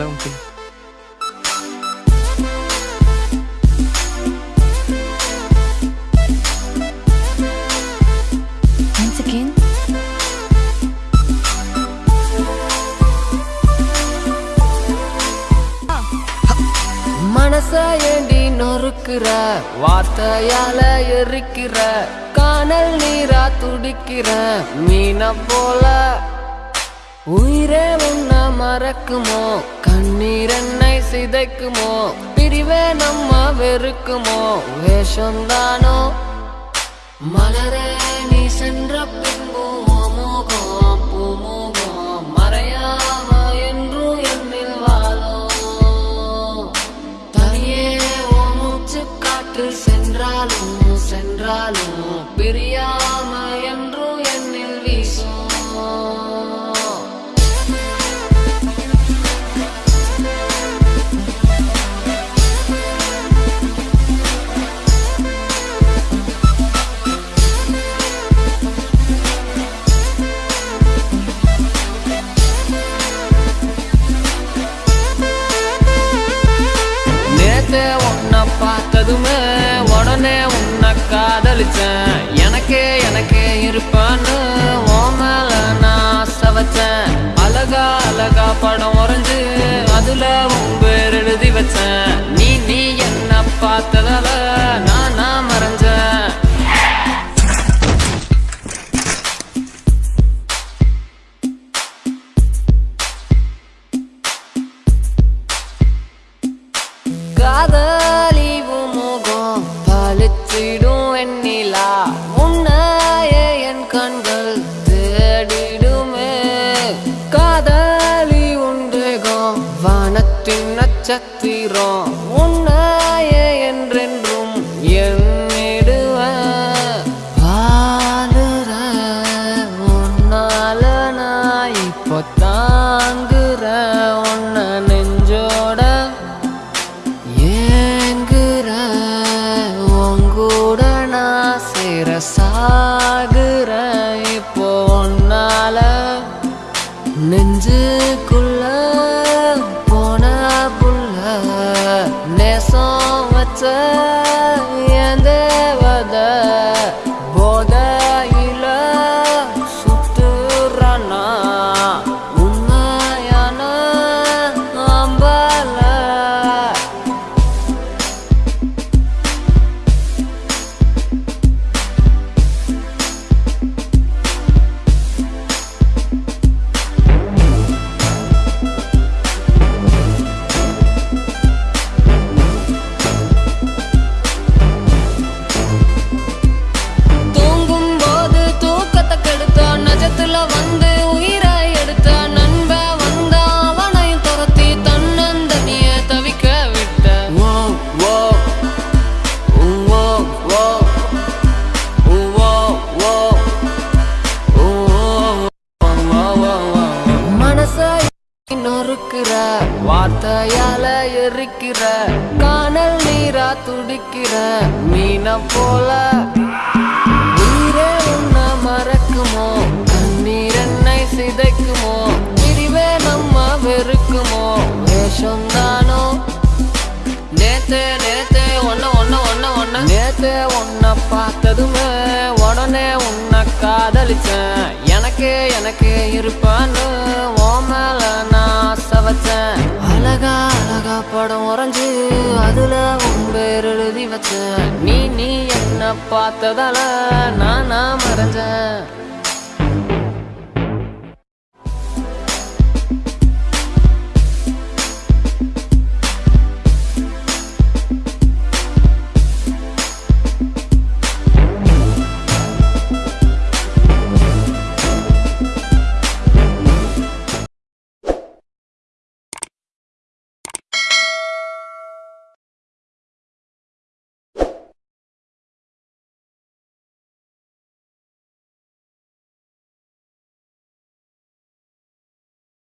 Hello, uncle. Once again. மனச ஏண்டி நொறுக்குற வார்த்தையால எரிக்கிற காணல் நீரா துடிக்கிற மீன போல உயிரே உன்ன மறக்குமோ? கண்ணீர் என்னை சிதைக்குமோ? பிரிவே நம்ம வெறுக்குமோ? வேஷம்தானோ மலரே நீ சென்ற பார்த்ததுமே உடனே உன்னை காதலிச்சேன். எனக்கே எனக்கே இருப்பான்னு உன் மேல நான் ஆசை வச்சேன். அழகா அழகா படம் உறைஞ்சு அதுல உன் பேர் எழுதி வச்சேன். நீ நீ என்ன பார்த்ததால பழிச்சிடும் வெண்ணிலா உன்னையே என் கண்கள் தேடிடுமே. காதலி உண்டேகம் வானத்தின் நட்சத்திரம். சேர சாகுற இப்போ ஒன்னால நெஞ்சுக்குள்ள போன புள்ள நேசம் வச்ச கொடுக்கிற வார்த்தையால எரிக்கிற காணல் நீரா துடிக்கிற மீன போல. உயிரே உன்ன மறக்குமோ? கண்ணீர் என்னை சிதைக்குமோ? பிரிவே நம்ம வெறுக்குமோ? வேஷம் தானோ? நேத்தே நேத்தே ஒன்ன ஒன்ன ஒன்ன ஒன்ன நேத்தே ஒன்ன பார்த்ததுமே உடனே உன்னை காதலிச்சேன். எனக்கே எனக்கே இருப்ப படம் உறைஞ்சு அதுல உன் பேர் எழுதி வச்சேன். நீ நீ என்ன பார்த்ததால நான் நான் மறைஞ்சேன்.